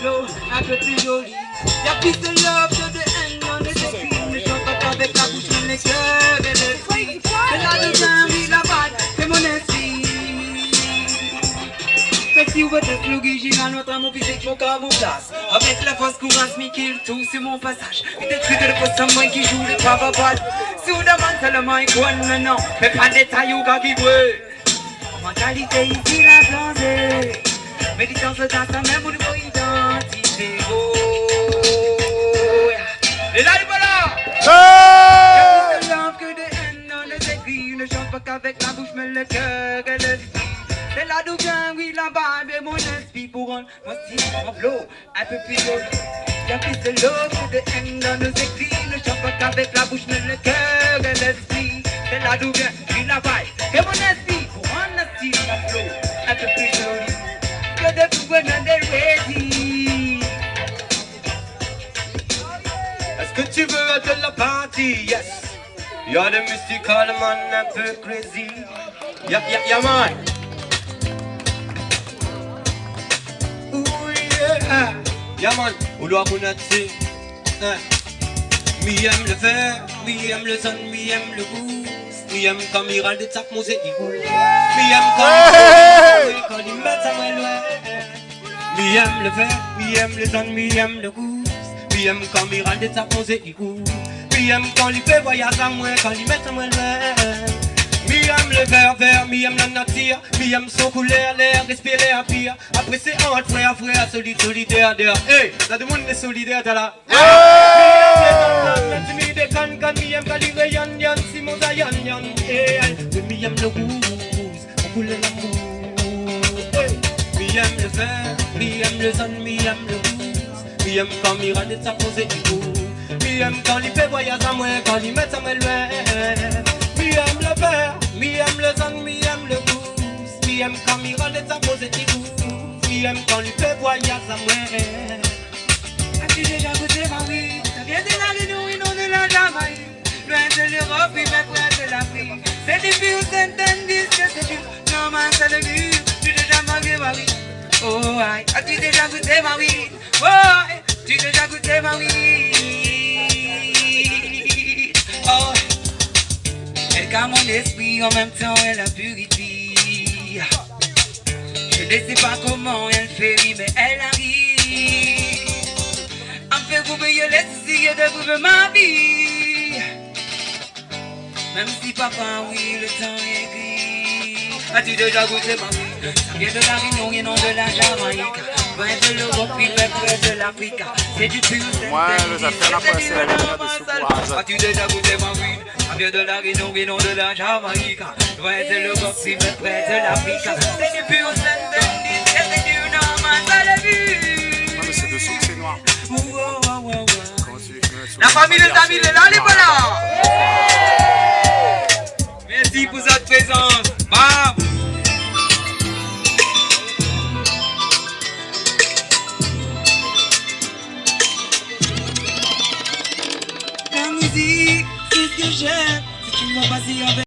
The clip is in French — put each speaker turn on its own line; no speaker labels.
la un peu plus joli. Y'a plus de love que de haine dans les écrits. Je chante pas avec la bouche, mais les cœurs et l'esprit. C'est là le vin, oui, la balle, c'est mon esprit. Fait si vous êtes j'ai dans notre amour physique, mon corps. Avec la force courage, kill tout sur mon passage. Des trucs de poste moi qui joue le papa Sous la main, seulement, il connaît, non. Mais pas de détails ou gars qui brûle. Mentalité ici, la blanche. Méditance dans sa même ou de qu'avec la bouche, mais le cœur et l'esprit. C'est là d'où vient, oui, la vibe et mon esprit pour mon style, mon flow un peu plus. Y'a plus de love que de haine dans nos écrits. Ne chante pas qu'avec la bouche, mais le cœur et l'esprit. C'est là d'où vient, oui, la vibe
Est-ce que tu veux être de la party? Yes. You're the mystical man un peu crazy. Yeah, yeah, yeah, man. Ooh, yeah. Yeah, man. Ou doit connaître, c'est. Hein. Mi aime le fer, mi aime le son, mi aime le goût. Mi aime quand il râle des tapes, mon égout. Mi aime quand quand il met sa main loin. Mi aime le fer, mi aime le son, mi aime le goût. Mi aime quand il râle des tapes, mon c'est égout. Mi aime quand il fait voyage à moi, quand il met sa main loin. Mi aime le vert vert, mi aime la nature. Mi aime son couleur, l'air, respirer à pire. Après c'est entre frère, frère, solide, solidaire, d'air Hey, t'as du monde est solidaire, t'as là. Mi aime les timide des can can Mi yan Simon Zayan yan Hey, mi le l'amour Hey, mi aime le mi aime le mi le Mi aime quand mi de sa posée du coup Mi il met sa main loin Mi aime le vert, mi aime le son, mi aime le goût. Mi aime quand mi de sa posée du coup Mi aime quand il fait voyage à moi.
As-tu déjà goûté ma vie? Ça vient de la de la Loin de l'Europe et même près de l'Afrique. C'est depuis où certaines disent que c'est dur. Non man c'est le but Tu déjà mangé ma vie Oh aïe. As-tu déjà goûté ma vie? Oh Calme mon esprit en même temps elle la purifie Je ne sais pas comment elle fait oui, mais elle arrive. À me faire oublier les soucis de vivre ma vie. Même si papa oui le temps est gris. As-tu déjà goûté ma vie? Ça de la Réunion et non de la Jamaïque. Loin de l'Europe même près de l'Afrique. C'est du pur
Ouais, les affaires là,
c'est
pas
du
la courage.
As-tu déjà goûté ma vie? Ça vient de la Réunion non de la Jamaïque. Loin de l'Europe même près de l'Afrique. C'est du pur C'est du
Non, mais c'est noir.
Ouh, ouh, ouh, ouh, ouh.
Comment tu veux que je mette sous
Musique, c'est ce que j'aime. C'est une passion avec